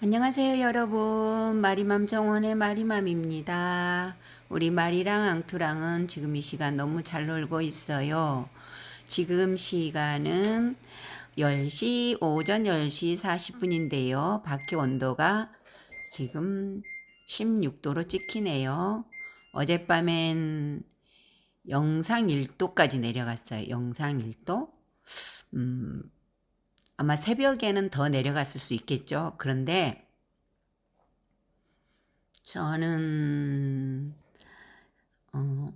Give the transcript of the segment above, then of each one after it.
안녕하세요 여러분. 마리맘 정원의 마리맘입니다. 우리 마리랑 앙투랑은 지금 이 시간 너무 잘 놀고 있어요. 지금 시간은 10시 오전 10시 40분인데요. 밖에 온도가 지금 16도로 찍히네요. 어젯밤엔 영상 1도까지 내려갔어요. 영상 1도? 음, 아마 새벽에는 더 내려갔을 수 있겠죠. 그런데 저는 어,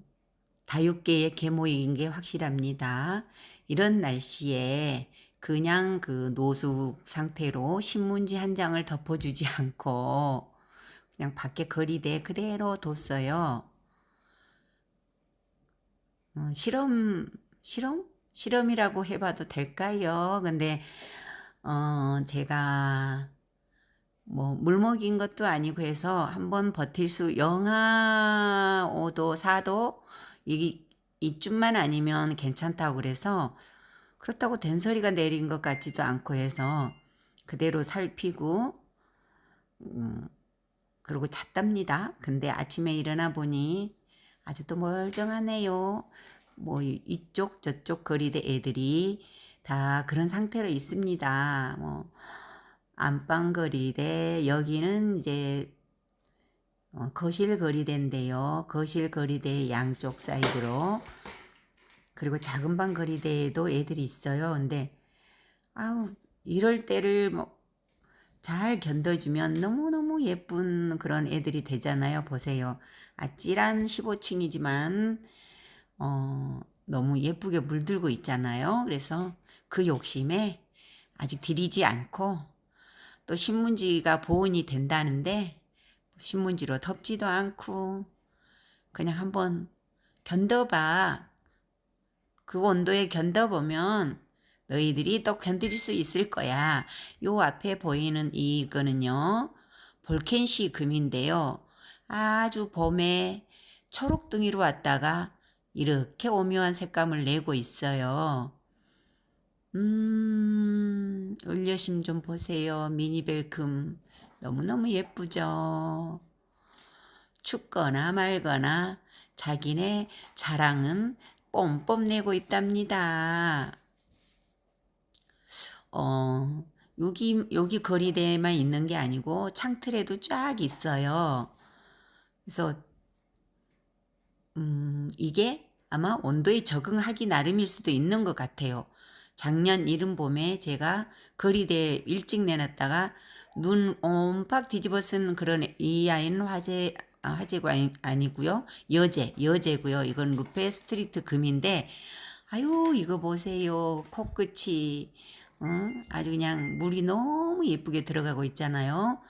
다육계의 계모인 게 확실합니다. 이런 날씨에 그냥 그 노숙 상태로 신문지 한 장을 덮어주지 않고 그냥 밖에 거리대 그대로 뒀어요. 어, 실험, 실험? 실험이라고 해봐도 될까요? 근데 어 제가 뭐 물먹인 것도 아니고 해서 한번 버틸 수 영하 5도 4도 이 이쯤만 아니면 괜찮다고 그래서 그렇다고 된 소리가 내린 것 같지도 않고 해서 그대로 살피고 음, 그리고 잤답니다. 근데 아침에 일어나 보니 아직도 멀쩡하네요. 뭐 이쪽 저쪽 거리대 애들이 다 그런 상태로 있습니다. 뭐 안방 거리대 여기는 이제 어, 거실 거리대인데요. 거실 거리대 양쪽 사이드로 그리고 작은 방 거리대에도 애들이 있어요. 근데 아우 이럴 때를 뭐 잘 견뎌주면 너무너무 예쁜 그런 애들이 되잖아요. 보세요. 아찔한 15층이지만 어, 너무 예쁘게 물들고 있잖아요. 그래서 그 욕심에 아직 들이지 않고 또 신문지가 보온이 된다는데 신문지로 덮지도 않고 그냥 한번 견뎌봐. 그 온도에 견뎌보면 너희들이 또 견딜 수 있을 거야. 요 앞에 보이는 이거는요. 볼켄시 금인데요. 아주 봄에 초록둥이로 왔다가 이렇게 오묘한 색감을 내고 있어요. 음, 을려심 좀 보세요. 미니벨금. 너무너무 예쁘죠? 춥거나 말거나 자기네 자랑은 뽐뽐 내고 있답니다. 어, 여기, 여기 걸이대에만 있는 게 아니고 창틀에도 쫙 있어요. 그래서 음, 이게 아마 온도에 적응하기 나름일 수도 있는 것 같아요. 작년 이른 봄에 제가 걸이대 일찍 내놨다가 눈 옴팍 뒤집어 쓴 그런 이 아이는 화재 아, 화재가 아니, 고요 여제 여제고요. 이건 루페스트리 금인데 아유 이거 보세요 코끝이 어? 아주 그냥 물이 너무 예쁘게 들어가고 있잖아요.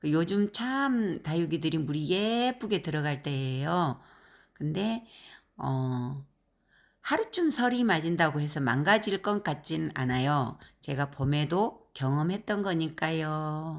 그 요즘 참 다육이들이 물이 예쁘게 들어갈 때예요. 근데 어 하루쯤 설이 맞은다고 해서 망가질 것 같진 않아요. 제가 봄에도 경험했던 거니까요.